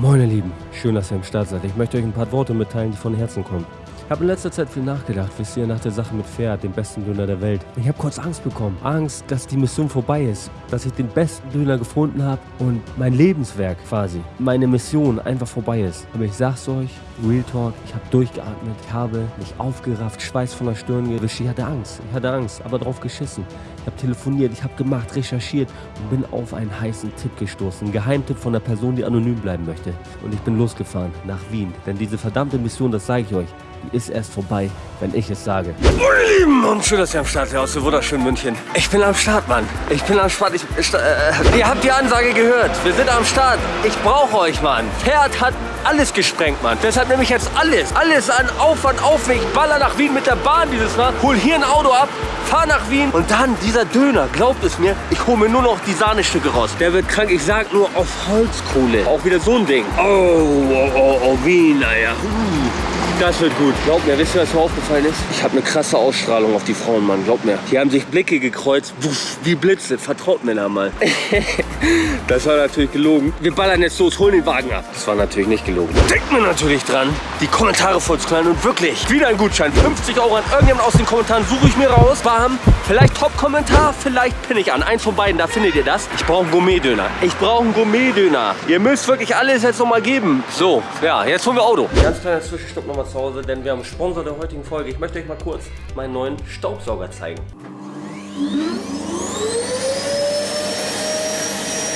Moin ihr Lieben, schön, dass ihr am Start seid. Ich möchte euch ein paar Worte mitteilen, die von Herzen kommen. Ich habe in letzter Zeit viel nachgedacht, wisst ihr, nach der Sache mit Pferd, dem besten Döner der Welt. Ich habe kurz Angst bekommen. Angst, dass die Mission vorbei ist. Dass ich den besten Döner gefunden habe und mein Lebenswerk quasi, meine Mission einfach vorbei ist. Aber ich sag's euch, Real Talk, ich habe durchgeatmet, ich habe mich aufgerafft, Schweiß von der Stirn gewischt. Ich hatte Angst, ich hatte Angst, aber drauf geschissen. Ich habe telefoniert, ich habe gemacht, recherchiert und bin auf einen heißen Tipp gestoßen. Ein Geheimtipp von einer Person, die anonym bleiben möchte. Und ich bin losgefahren nach Wien. Denn diese verdammte Mission, das sage ich euch, ist erst vorbei, wenn ich es sage. Moin ihr Lieben und schön, dass ihr am Start seid aus dem wunderschönen München. Ich bin am Start, Mann. Ich bin am Start. Ich, ich, äh, ihr habt die Ansage gehört. Wir sind am Start. Ich brauche euch, Mann. Pferd hat alles gesprengt, Mann. Deshalb nehme ich jetzt alles, alles an Aufwand auf mich. Baller nach Wien mit der Bahn dieses Mal. Hol hier ein Auto ab, fahr nach Wien und dann dieser Döner. Glaubt es mir, ich hole mir nur noch die Sahnestücke raus. Der wird krank. Ich sag nur auf Holzkohle. Auch wieder so ein Ding. Oh, oh, oh, oh Wien, naja. Uh. Das wird gut. Glaubt mir, wisst ihr, was mir aufgefallen ist? Ich habe eine krasse Ausstrahlung auf die Frauen, Mann. Glaubt mir. Die haben sich Blicke gekreuzt. Wuff, wie Blitze. Vertraut mir da mal. das war natürlich gelogen. Wir ballern jetzt los, holen den Wagen ab. Das war natürlich nicht gelogen. Denkt mir natürlich dran, die Kommentare voll zu knallen. Und wirklich, wieder ein Gutschein. 50 Euro an irgendjemand aus den Kommentaren suche ich mir raus. Bam. Vielleicht Top-Kommentar, vielleicht pinne ich an. Eins von beiden, da findet ihr das. Ich brauche einen Gourmet-Döner. Ich brauche einen Gourmet-Döner. Ihr müsst wirklich alles jetzt nochmal geben. So, ja, jetzt holen wir Auto. Ganz kleiner Zwischenstopp nochmal zu Hause, denn wir haben Sponsor der heutigen Folge. Ich möchte euch mal kurz meinen neuen Staubsauger zeigen.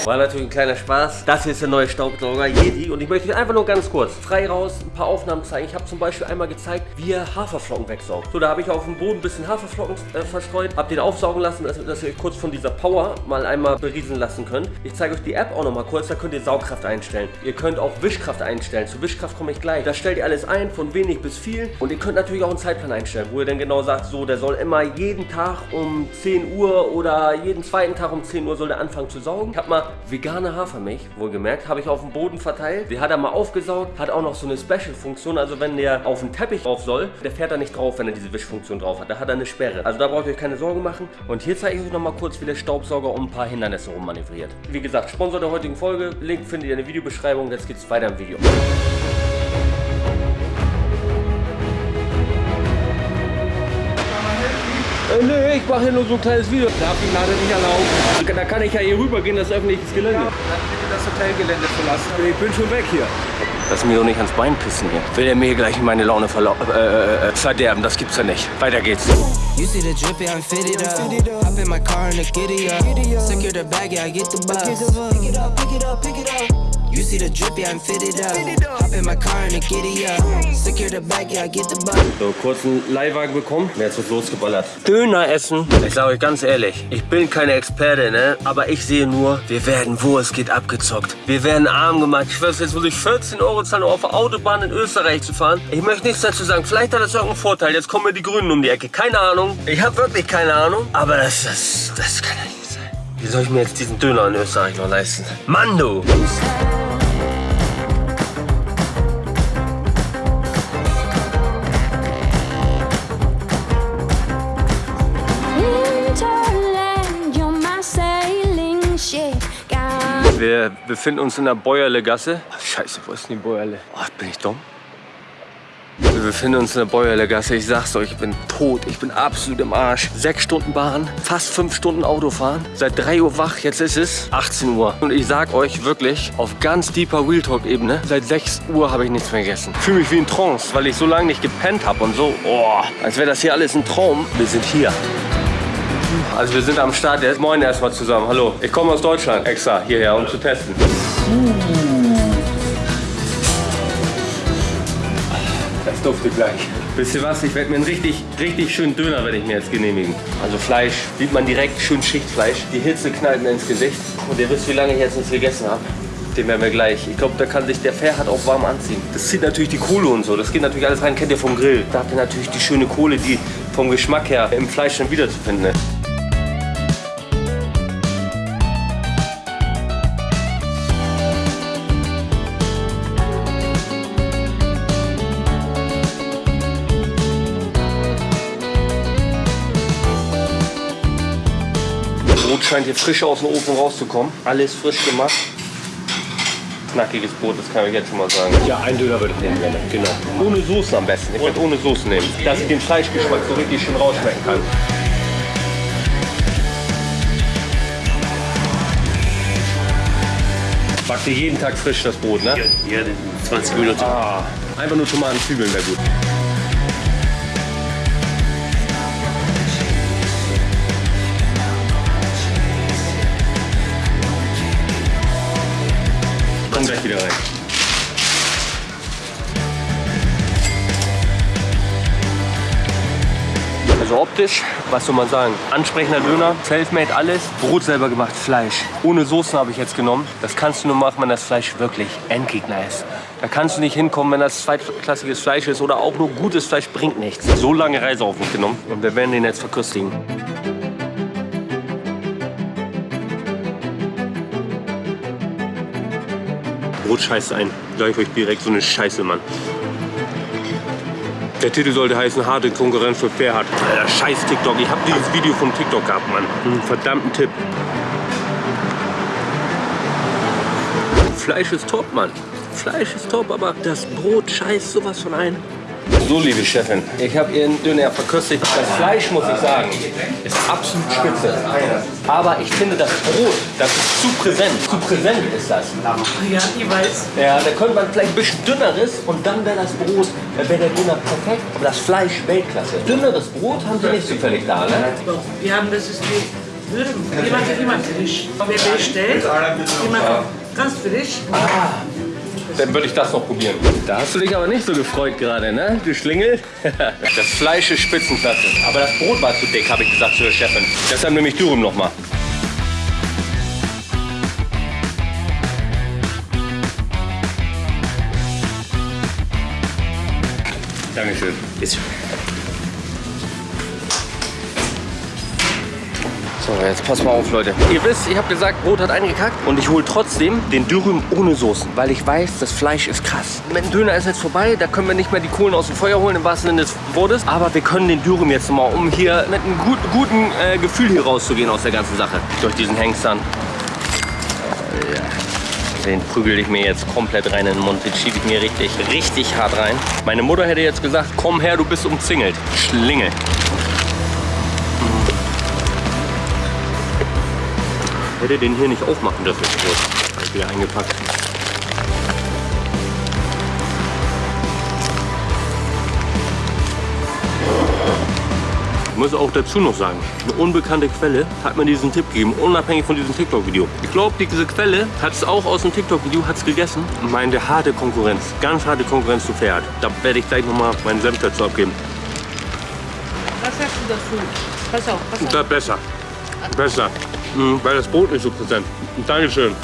War natürlich ein kleiner Spaß. Das hier ist der neue Staubsauger Yeti und ich möchte euch einfach nur ganz kurz frei raus ein paar Aufnahmen zeigen. Ich habe zum Beispiel einmal gezeigt, wie er Haferflocken wegsaugt. So, da habe ich auf dem Boden ein bisschen Haferflocken äh, verstreut, habe den aufsaugen lassen, dass, dass, ihr euch kurz von dieser Power mal einmal berieseln lassen könnt. Ich zeige euch die App auch noch mal kurz, da könnt ihr Saugkraft einstellen. Ihr könnt auch Wischkraft einstellen. Zu Wischkraft komme ich gleich. Da stellt ihr alles ein, von wenig bis viel und ihr könnt natürlich auch einen Zeitplan einstellen, wo ihr dann genau sagt, so, der soll immer jeden Tag um 10 Uhr oder jeden zweiten Tag um 10 Uhr soll der anfangen zu saugen. Ich habe mal vegane Hafermilch, wohlgemerkt, habe ich auf dem Boden verteilt. Die hat er mal aufgesaugt, hat auch noch so eine Special-Funktion, also wenn der auf den Teppich drauf soll, der fährt da nicht drauf, wenn er diese Wischfunktion drauf hat. Da hat er eine Sperre. Also da braucht ihr euch keine Sorgen machen. Und hier zeige ich euch noch mal kurz, wie der Staubsauger um ein paar Hindernisse rummanövriert. Wie gesagt, Sponsor der heutigen Folge, Link findet ihr in der Videobeschreibung. Jetzt geht's weiter im Video. Äh, nee, ich mache hier nur so ein kleines Video. Darf ich leider nicht erlauben. Da kann ich ja hier rübergehen, das ist öffentliches Gelände. Ja, dann bitte das Hotelgelände verlassen. Ich bin schon weg hier. Lass mir doch nicht ans Bein pissen hier. Will er mir hier gleich meine Laune äh, äh, äh, verderben? Das gibt's ja nicht. Weiter geht's. You see the drippy, I'm fitted up. Hop in my car and the giddy up. Secure the bag, yeah, I get the bus. Pick it up, pick it up, pick it up. You see the drippy, I'm fitted up. Hop in my car and the giddy up. Secure the bag, yeah, I get the bus. So, kurzen Leihwagen bekommen. Jetzt wird losgeballert. Döner essen. Ich sage euch ganz ehrlich, ich bin keine Experte, ne? Aber ich sehe nur, wir werden, wo es geht, abgezockt. Wir werden arm gemacht. Ich weiß, jetzt muss ich 14 Euro zahlen, um auf der Autobahn in Österreich zu fahren. Ich möchte nichts dazu sagen. Vielleicht hat das irgendeinen Vorteil. Jetzt kommen mir die Grünen um die Ecke. Keine Ahnung. Ich habe wirklich keine Ahnung. Aber das, das, das kann ja nicht sein. Wie soll ich mir jetzt diesen Döner in Österreich noch leisten? Mann, Wir befinden uns in der Bäuerle Gasse. Ach, scheiße, wo ist denn die Bäuerle? Oh, bin ich dumm? Wir befinden uns in der Bäuerle Gasse. Ich sag's euch, ich bin tot. Ich bin absolut im Arsch. Sechs Stunden Bahn, fast fünf Stunden Autofahren. Seit drei Uhr wach, jetzt ist es 18 Uhr. Und ich sag euch wirklich, auf ganz deeper Real Talk Ebene, seit 6 Uhr habe ich nichts mehr gegessen. Fühle mich wie ein Trance, weil ich so lange nicht gepennt habe und so. Oh, als wäre das hier alles ein Traum. Wir sind hier. Also wir sind am Start jetzt. Moin erstmal zusammen. Hallo. Ich komme aus Deutschland extra hierher, um zu testen. Das duftet gleich. Wisst ihr was? Ich werde mir einen richtig, richtig schönen Döner werde ich mir jetzt genehmigen. Also Fleisch sieht man direkt, schön Schichtfleisch. Die Hitze knallt mir ins Gesicht. Und ihr wisst, wie lange ich jetzt nichts gegessen habe. Den werden wir gleich. Ich glaube, da kann sich der Pferd auch warm anziehen. Das zieht natürlich die Kohle und so. Das geht natürlich alles rein. Kennt ihr vom Grill. Da habt ihr natürlich die schöne Kohle, die vom Geschmack her im Fleisch dann wiederzufinden ist. Brot scheint hier frisch aus dem Ofen rauszukommen. Alles frisch gemacht. knackiges Brot, das kann ich jetzt schon mal sagen. Ja, ein Döner würde ich nehmen gerne, genau. Ohne Soße am besten. Ich würde ohne Soße nehmen, dass ich den Fleischgeschmack so richtig schön rausschmecken kann. Backt ihr jeden Tag frisch das Brot, ne? Ja, 20 Minuten. Ah, einfach nur Tomaten, Zwiebeln wäre gut. Komm gleich wieder rein. Also optisch, was soll man sagen? Ansprechender Döner, Selfmade alles, Brot selber gemacht, Fleisch. Ohne Soßen habe ich jetzt genommen. Das kannst du nur machen, wenn das Fleisch wirklich Endgegner ist. Da kannst du nicht hinkommen, wenn das zweitklassiges Fleisch ist oder auch nur gutes Fleisch bringt nichts. So lange Reise auf mich genommen und wir werden den jetzt verköstigen. Brot scheiße ein. Sag ich euch direkt so eine Scheiße, Mann. Der Titel sollte heißen Harte Konkurrenz für Fairhard. Alter, scheiß TikTok. Ich habe dieses Video von TikTok gehabt, Mann. Einen verdammten Tipp. Fleisch ist top, Mann. Fleisch ist top, aber das Brot scheißt sowas von ein. So, liebe Chefin, ich habe Ihren Döner verköstigt. Das Fleisch, muss ich sagen, ist absolut spitze. Aber ich finde das Brot, das ist zu präsent. Zu präsent ist das. Ja, ich weiß. Ja, da könnte man vielleicht ein bisschen dünneres und dann wäre das Brot, äh, wäre der Döner perfekt. Aber das Fleisch Weltklasse. Dünneres Brot haben Sie nicht zufällig da, ne? Wir haben das ist wie Würden. Jemand immer frisch. Wer bestellt, jemand ganz frisch. Dann würde ich das noch probieren. Da hast du dich aber nicht so gefreut gerade, ne? Du Schlingel. Das Fleisch ist Spitzenklasse. Aber das Brot war zu dick, habe ich gesagt zu der Chefin. Deshalb nehme ich Dürum noch mal. Dankeschön. Jetzt. So, jetzt pass mal auf, Leute. Ihr wisst, ich habe gesagt, Brot hat eingekackt und ich hole trotzdem den Dürüm ohne Soßen, weil ich weiß, das Fleisch ist krass. Mit dem Döner ist jetzt vorbei, da können wir nicht mehr die Kohlen aus dem Feuer holen, im wahrsten Sinne des Wortes. Aber wir können den Dürüm jetzt mal, um hier mit einem gut, guten äh, Gefühl hier rauszugehen aus der ganzen Sache. Durch diesen Hengstern. Den prügel ich mir jetzt komplett rein in den Mund. Den schiebe ich mir richtig, richtig hart rein. Meine Mutter hätte jetzt gesagt, komm her, du bist umzingelt. Schlingel. Hätte den hier nicht aufmachen dürfen. So, wieder eingepackt. Ich muss auch dazu noch sagen, eine unbekannte Quelle hat mir diesen Tipp gegeben, unabhängig von diesem TikTok-Video. Ich glaube, diese Quelle hat es auch aus dem TikTok-Video gegessen und meinte harte Konkurrenz, ganz harte Konkurrenz zu Pferd. Da werde ich gleich nochmal meinen Senf dazu abgeben. Was sagst du dazu? Pass auf, pass auf. Besser. Besser. Mhm, weil das Brot nicht so präsent. Dankeschön.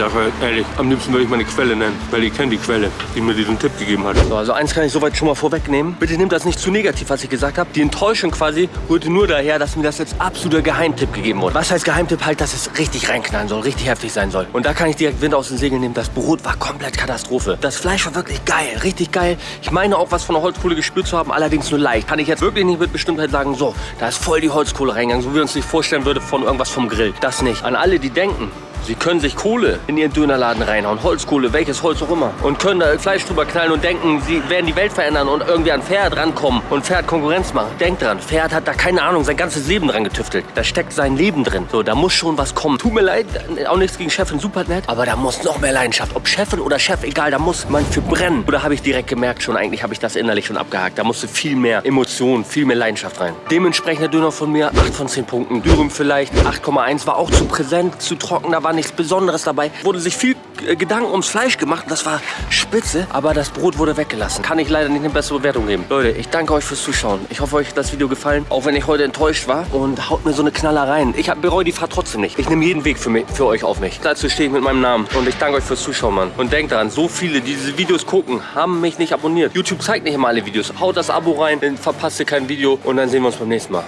Sage ehrlich, am liebsten würde ich meine Quelle nennen, weil ich kenne die Quelle, die mir diesen Tipp gegeben hat. So, also eins kann ich soweit schon mal vorwegnehmen. Bitte nehmt das nicht zu negativ, was ich gesagt habe. Die Enttäuschung quasi rührte nur daher, dass mir das jetzt absoluter Geheimtipp gegeben wurde. Was heißt Geheimtipp? Halt, dass es richtig reinknallen soll, richtig heftig sein soll. Und da kann ich direkt Wind aus den Segeln nehmen. Das Brot war komplett Katastrophe. Das Fleisch war wirklich geil, richtig geil. Ich meine auch was von der Holzkohle gespürt zu haben, allerdings nur leicht. Kann ich jetzt wirklich nicht mit Bestimmtheit sagen, so, da ist voll die Holzkohle reingegangen, so wie man uns sich vorstellen würde von irgendwas vom Grill. Das nicht. An alle, die denken, Sie können sich Kohle in ihren Dönerladen reinhauen, Holzkohle, welches Holz auch immer. Und können da Fleisch drüber knallen und denken, sie werden die Welt verändern und irgendwie an Pferd rankommen und Pferd Konkurrenz machen. Denkt dran, Pferd hat da keine Ahnung, sein ganzes Leben dran getüftelt. Da steckt sein Leben drin. So, da muss schon was kommen. Tut mir leid, auch nichts gegen Chefin, super nett, aber da muss noch mehr Leidenschaft. Ob Chefin oder Chef, egal, da muss man für brennen. Oder habe ich direkt gemerkt schon, eigentlich habe ich das innerlich schon abgehakt. Da musste viel mehr Emotion, viel mehr Leidenschaft rein. Dementsprechend der Döner von mir, 8 von 10 Punkten. Dürüm vielleicht, 8,1 war auch zu präsent, zu trocken, da war nichts Besonderes dabei. Wurde sich viel äh, Gedanken ums Fleisch gemacht, das war spitze, aber das Brot wurde weggelassen. Kann ich leider nicht eine bessere Bewertung geben. Leute, ich danke euch fürs Zuschauen. Ich hoffe, euch hat das Video gefallen, auch wenn ich heute enttäuscht war. Und haut mir so eine Knaller rein. Ich bereue die Fahrt trotzdem nicht. Ich nehme jeden Weg für, mich, für euch auf mich. Dazu stehe ich mit meinem Namen. Und ich danke euch fürs Zuschauen, Mann. Und denkt daran, so viele, die diese Videos gucken, haben mich nicht abonniert. YouTube zeigt nicht immer alle Videos. Haut das Abo rein, dann verpasst ihr kein Video. Und dann sehen wir uns beim nächsten Mal.